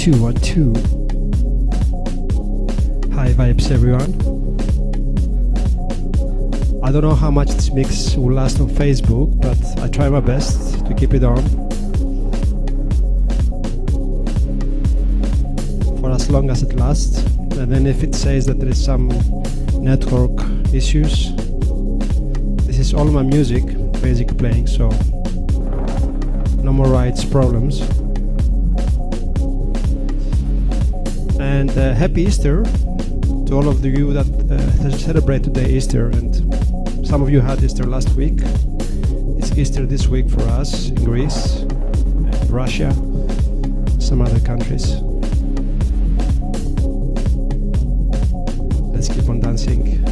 One, two, one, two. Hi, vibes, everyone. I don't know how much this mix will last on Facebook, but I try my best to keep it on. For as long as it lasts. And then if it says that there is some network issues, this is all my music basically playing, so no more rights problems. And uh, happy Easter to all of you that uh, celebrate today Easter. And some of you had Easter last week. It's Easter this week for us in Greece, Russia, some other countries. Let's keep on dancing.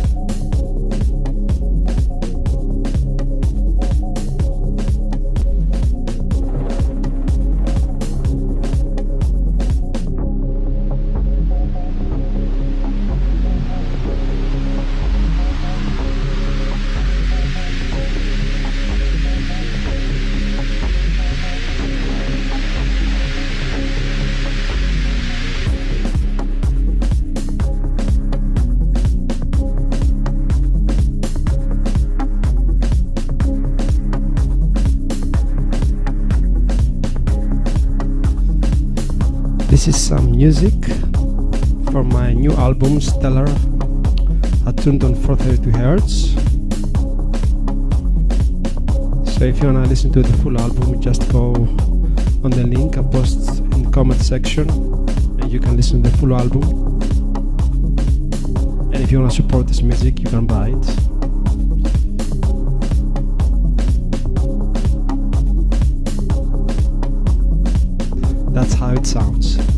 This is some music for my new album Stellar attuned on 432 Hz. So if you wanna listen to the full album, just go on the link I post in the comment section and you can listen to the full album. And if you wanna support this music, you can buy it. How it sounds.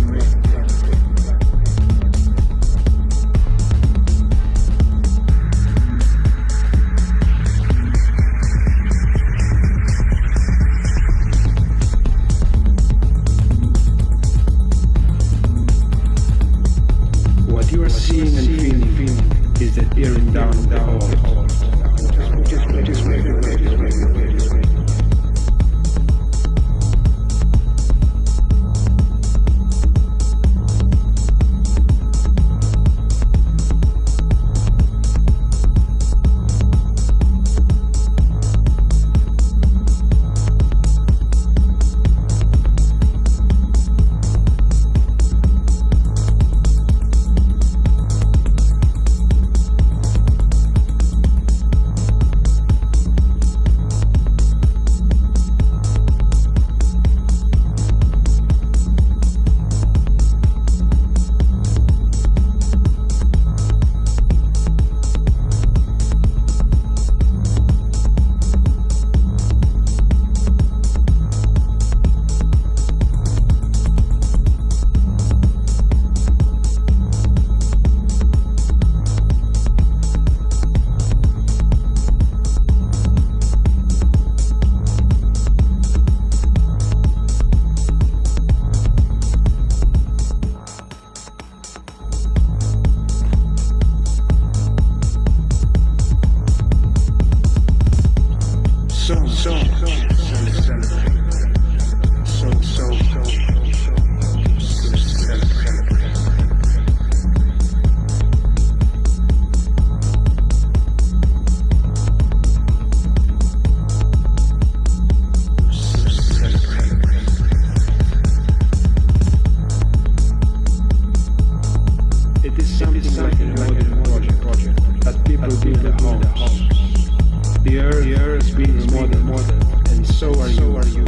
Being is more than more than, and so are you. Are you.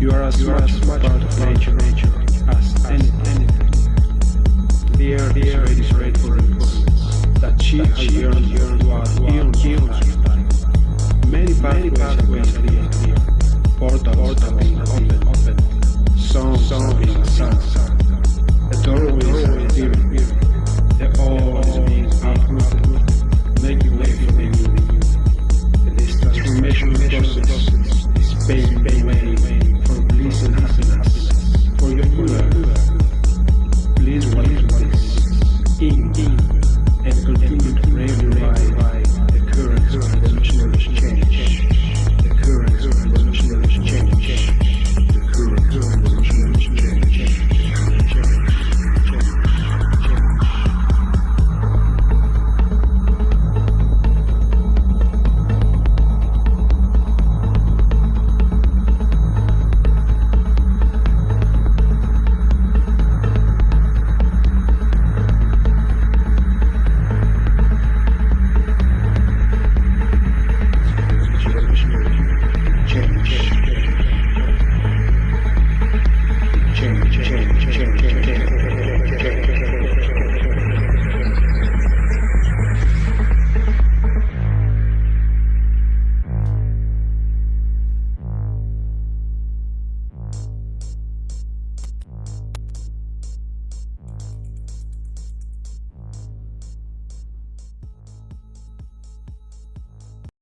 you are as you much, are much part of nature, nature as, any, anything. The air the is ready for that she has yearned, yearned throughout eons, of time. Many pathways are being cleared, portals are being opened, opened. are being sung, a doorway is appearing.